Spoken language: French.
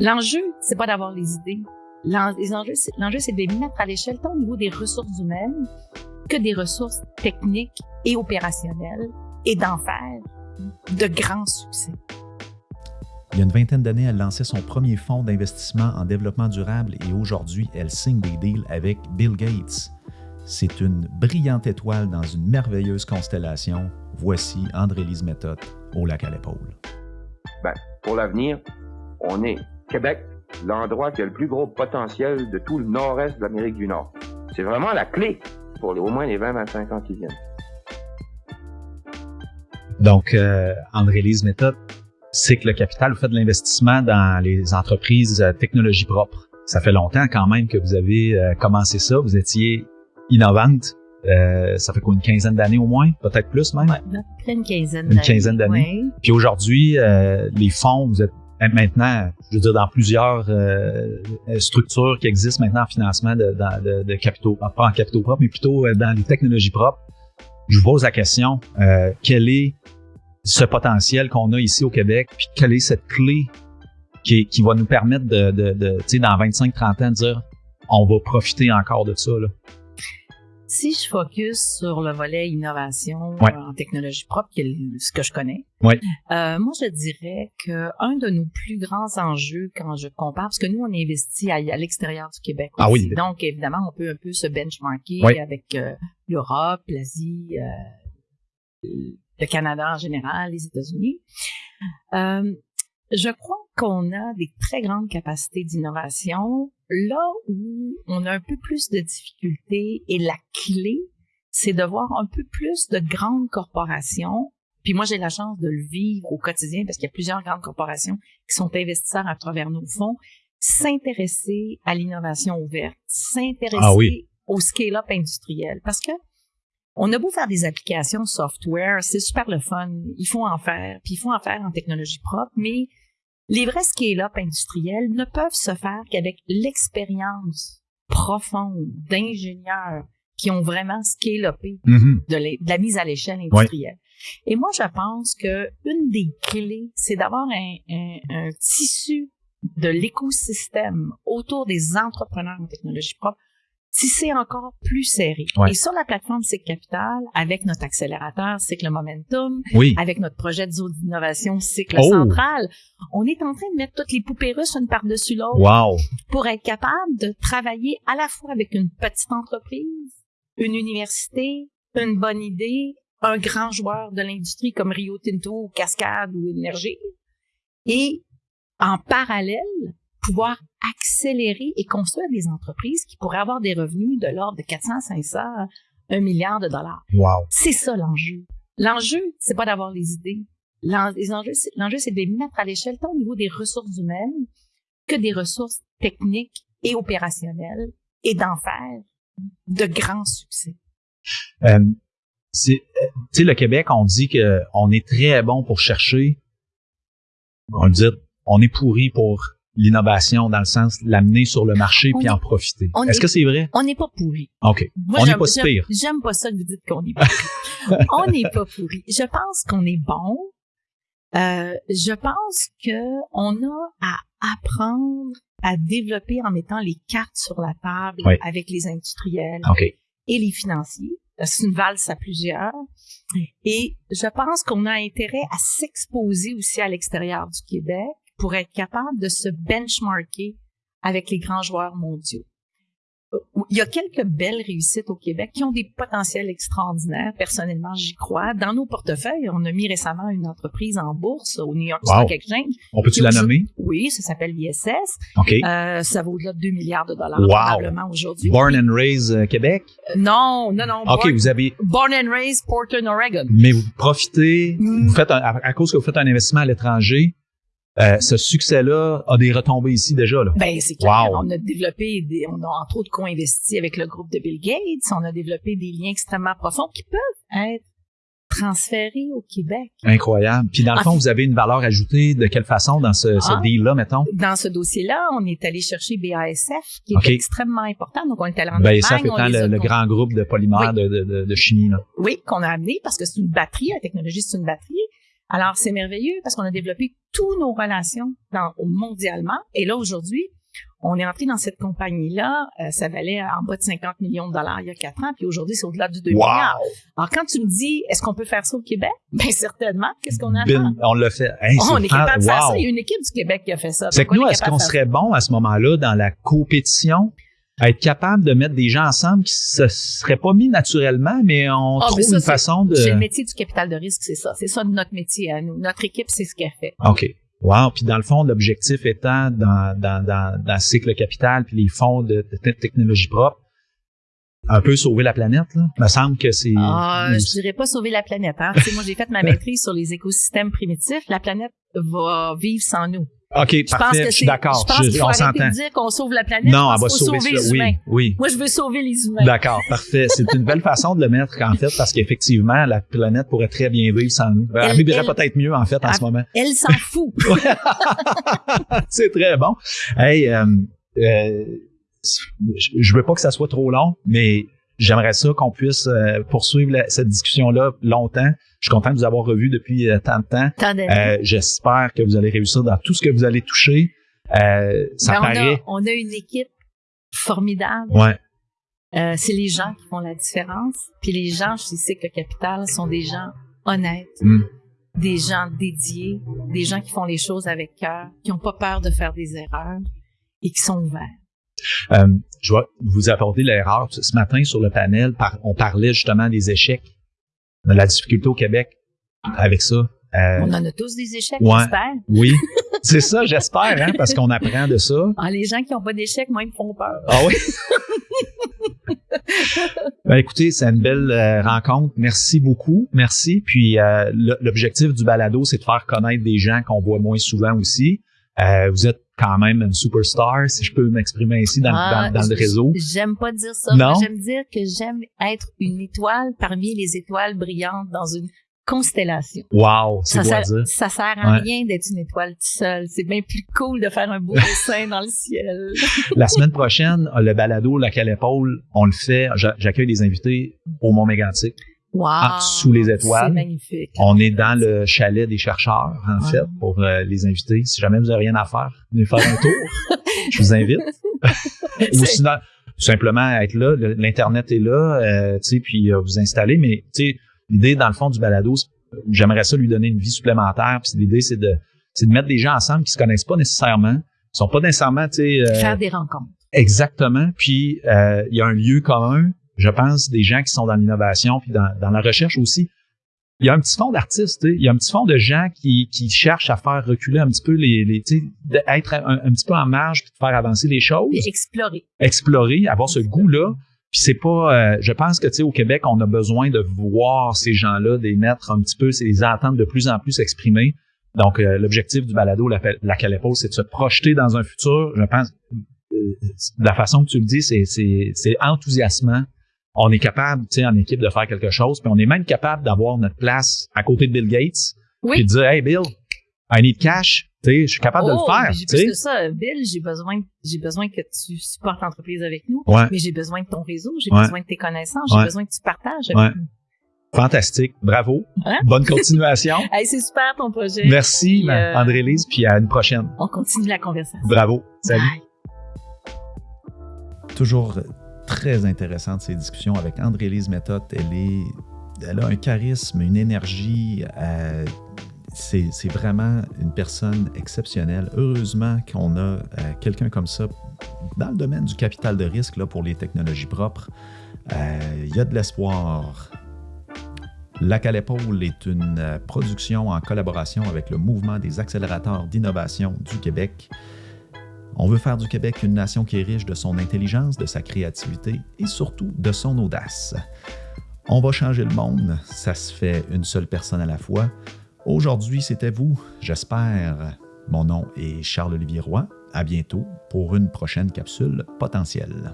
L'enjeu, c'est pas d'avoir les idées. L'enjeu, c'est de les mettre à l'échelle tant au niveau des ressources humaines que des ressources techniques et opérationnelles et d'en faire de grands succès. Il y a une vingtaine d'années, elle lançait son premier fonds d'investissement en développement durable et aujourd'hui, elle signe des deals avec Bill Gates. C'est une brillante étoile dans une merveilleuse constellation. Voici André-Lise Méthode au lac à l'épaule. Ben, pour l'avenir, on est Québec, l'endroit qui a le plus gros potentiel de tout le nord-est de l'Amérique du Nord. C'est vraiment la clé pour au moins les 20-25 ans qui viennent. Donc, euh, André-Lise Méthode, c'est que le capital, vous faites de l'investissement dans les entreprises euh, technologie propre. Ça fait longtemps quand même que vous avez euh, commencé ça. Vous étiez innovante. Euh, ça fait quoi, une quinzaine d'années au moins? Peut-être plus même? Ouais, une quinzaine d'années. Une quinzaine d'années. Puis aujourd'hui, les fonds, vous êtes maintenant, je veux dire, dans plusieurs structures qui existent maintenant en financement de, de, de, capitaux, pas en capitaux propres, mais plutôt dans les technologies propres. Je vous pose la question, euh, quelle est ce potentiel qu'on a ici au Québec, puis quelle est cette clé qui, qui va nous permettre de, de, de tu sais, dans 25-30 ans, de dire on va profiter encore de ça. Là? Si je focus sur le volet innovation en technologie propre, qui est ce que je connais, ouais. euh, moi je dirais que un de nos plus grands enjeux quand je compare, parce que nous on investit à, à l'extérieur du Québec ah oui. donc évidemment on peut un peu se benchmarker avec euh, l'Europe, l'Asie, euh, le Canada en général, les États-Unis. Je crois qu'on a des très grandes capacités d'innovation. Là où on a un peu plus de difficultés et la clé, c'est de voir un peu plus de grandes corporations. Puis moi, j'ai la chance de le vivre au quotidien parce qu'il y a plusieurs grandes corporations qui sont investisseurs à travers nos fonds, s'intéresser à l'innovation ouverte, s'intéresser ah au scale-up industriel. Parce que on a beau faire des applications software, c'est super le fun, il faut en faire, puis il faut en faire en technologie propre, mais les vrais scale-up industriels ne peuvent se faire qu'avec l'expérience profonde d'ingénieurs qui ont vraiment scale-upé mm-hmm. de, la mise à l'échelle industrielle. Et moi, je pense que une des clés, c'est d'avoir un tissu de l'écosystème autour des entrepreneurs en technologie propre c'est encore plus serré. Et sur la plateforme Cycle Capital, avec notre accélérateur Cycle Momentum, avec notre projet de zone d'innovation Cycle oh! Central, on est en train de mettre toutes les poupées russes une par-dessus l'autre pour être capable de travailler à la fois avec une petite entreprise, une université, une bonne idée, un grand joueur de l'industrie comme Rio Tinto, Cascade ou Énergie, et en parallèle, pouvoir accélérer et construire des entreprises qui pourraient avoir des revenus de l'ordre de 400, 500, 1 milliard de dollars. Wow. C'est ça l'enjeu. L'enjeu, c'est pas d'avoir les idées. L'enjeu, c'est de les mettre à l'échelle tant au niveau des ressources humaines que des ressources techniques et opérationnelles et d'en faire de grands succès. Euh, tu sais, le Québec, on dit que on est très bon pour chercher. On dit, on est pourri pour l'innovation dans le sens l'amener sur le marché puis en profiter. Est-ce que c'est vrai? On n'est pas pourri. OK. on n'est pas si pire. J'aime pas ça que vous dites qu'on est pourri. on n'est pas pourri. Je pense qu'on est bon. Euh, je pense que on a à apprendre à développer en mettant les cartes sur la table avec les industriels et les financiers. C'est une valse à plusieurs. Et je pense qu'on a intérêt à s'exposer aussi à l'extérieur du Québec pour être capable de se benchmarker avec les grands joueurs mondiaux. Il y a quelques belles réussites au Québec qui ont des potentiels extraordinaires. Personnellement, j'y crois. Dans nos portefeuilles, on a mis récemment une entreprise en bourse au New York Stock Exchange. On peut-tu la nommer? Oui, ça s'appelle l'ISS. OK. Euh, ça vaut au-delà de 2 milliards de dollars probablement aujourd'hui. Born and raised euh, Québec? Euh, non, non, non. OK, vous avez... Born and raised Portland, Oregon. Mais vous profitez, vous faites à cause que vous faites un investissement à l'étranger, euh, ce succès-là a des retombées ici déjà. Là. Ben, c'est clair. On a développé, des, on a entre autres co-investi avec le groupe de Bill Gates. On a développé des liens extrêmement profonds qui peuvent être transférés au Québec. Incroyable. Puis dans le fond, vous avez une valeur ajoutée de quelle façon dans ce, ce ah. deal-là, mettons? Dans ce dossier-là, on est allé chercher BASF, qui est extrêmement important. Donc, on est allé en BASF étant le, le, grand groupe de polymères de, de, de, chimie. Là. Oui, qu'on a amené parce que c'est une batterie. La technologie, c'est une batterie. Alors, c'est merveilleux parce qu'on a développé toutes nos relations dans, mondialement. Et là, aujourd'hui, on est entré dans cette compagnie-là, euh, ça valait en bas de 50 millions de dollars il y a quatre ans, puis aujourd'hui, c'est au-delà de 2 milliards. Alors, quand tu me dis, est-ce qu'on peut faire ça au Québec? Bien, certainement. Qu'est-ce qu'on a faire? On l'a fait. on est capable de faire ça. Il y a une équipe du Québec qui a fait ça. C'est que nous, est-ce qu'on serait bon à ce moment-là dans la compétition? À être capable de mettre des gens ensemble qui se seraient pas mis naturellement, mais on ah, trouve une façon de... C'est le métier du capital de risque, c'est ça. C'est ça notre métier à nous. Notre équipe, c'est ce qu'elle fait. OK. Wow. Puis dans le fond, l'objectif étant dans, dans, dans, dans le cycle capital puis les fonds de, de technologie propre, un peu sauver la planète. Là. Il me semble que c'est... Ah, je dirais pas sauver la planète. Hein. moi, j'ai fait ma maîtrise sur les écosystèmes primitifs. La planète va vivre sans nous. OK, je parfait, je suis d'accord. Je pense qu'il faut arrêter de dire qu'on sauve la planète. Non, on va sauver, sauver les humains. Oui, oui. Moi, je veux sauver les humains. D'accord, parfait. C'est une belle façon de le mettre, en fait, parce qu'effectivement, la planète pourrait très bien vivre sans nous. Elle, elle vivrait peut-être mieux, en fait, en ce moment. Elle s'en fout. C'est très bon. Hey, euh, euh, je veux pas que ça soit trop long, mais j'aimerais ça qu'on puisse euh, poursuivre cette discussion-là longtemps. Je suis content de vous avoir revu depuis euh, tant de temps. Euh, J'espère que vous allez réussir dans tout ce que vous allez toucher. Euh, ça ben, paraît. On a, une équipe formidable. Ouais. Euh, c'est les gens qui font la différence. Puis les gens, je sais que le capital sont des gens honnêtes, hmm. des gens dédiés, des gens qui font les choses avec cœur, qui n'ont pas peur de faire des erreurs et qui sont ouverts. Euh, je vais vous apporter l'erreur. Ce matin, sur le panel, on parlait justement des échecs, de la difficulté au Québec avec ça. Euh, on en a tous des échecs, j'espère. Oui, c'est ça, j'espère, hein, parce qu'on apprend de ça. Ah, les gens qui n'ont pas d'échecs, moi, ils me font peur. Ah oui? ben, écoutez, c'est une belle euh, rencontre. Merci beaucoup. Merci. Puis euh, l'objectif du balado, c'est de faire connaître des gens qu'on voit moins souvent aussi. Euh, vous êtes quand même une superstar, si je peux m'exprimer ainsi dans, ah, dans, le réseau. J'aime pas dire ça. Non? J'aime dire que j'aime être une étoile parmi les étoiles brillantes dans une constellation. Wow, c'est ça, dire. Ça sert à rien d'être une étoile toute seule. C'est bien plus cool de faire un beau dessin dans le ciel. La semaine prochaine, le balado Laquelle épaule, on le fait. J'accueille des invités au Mont Mégantic. Wow, sous les étoiles. magnifique. On est dans le chalet des chercheurs, en fait, pour euh, les invités. Si jamais vous avez rien à faire, venez faire un tour. je vous invite. Ou sinon, simplement être là. L'internet est là, euh, tu sais, puis euh, vous installer. Mais tu sais, l'idée dans le fond du balado, j'aimerais ça lui donner une vie supplémentaire. Puis l'idée, c'est de, c'est de mettre des gens ensemble qui se connaissent pas nécessairement, qui sont pas nécessairement, tu sais, faire des rencontres. Exactement. Puis il y a un lieu commun je pense, des gens qui sont dans l'innovation puis dans, dans, la recherche aussi. Il y a un petit fond d'artistes, il y a un petit fond de gens qui, qui cherchent à faire reculer un petit peu les, les d'être un, un, petit peu en marge puis de faire avancer les choses. Et explorer. Explorer, avoir ce goût-là. Puis c'est pas, euh, je pense que tu sais au Québec, on a besoin de voir ces gens-là, des mettre un petit peu, c'est les entendre de plus en plus s'exprimer. Donc euh, l'objectif du balado, la, la c'est de se projeter dans un futur. Je pense, euh, la façon que tu le dis, c'est enthousiasmant on est capable, tu sais, en équipe de faire quelque chose, puis on est même capable d'avoir notre place à côté de Bill Gates, oui. puis de dire, hey Bill, I need cash, tu sais, je suis capable de le oh, faire. Tu sais, ça, Bill, j'ai besoin, j'ai besoin que tu supportes l'entreprise avec nous, mais j'ai besoin de ton réseau, j'ai besoin de tes connaissances, j'ai besoin que tu partages avec nous. Fantastique, bravo, hein? bonne continuation. hey, c'est super ton projet. Merci, euh, André-Lise, puis à une prochaine. On continue la conversation. Bravo, salut. Toujours très intéressante, ces discussions avec André-Lise Méthode. Elle, a un charisme, une énergie. Euh, c'est vraiment une personne exceptionnelle. Heureusement qu'on a euh, quelqu'un comme ça dans le domaine du capital de risque là, pour les technologies propres. Euh, il y a de l'espoir. La Calépaule est une production en collaboration avec le Mouvement des accélérateurs d'innovation du Québec. On veut faire du Québec une nation qui est riche de son intelligence, de sa créativité et surtout de son audace. On va changer le monde, ça se fait une seule personne à la fois. Aujourd'hui, c'était vous, j'espère. Mon nom est Charles-Olivier Roy. À bientôt pour une prochaine capsule potentielle.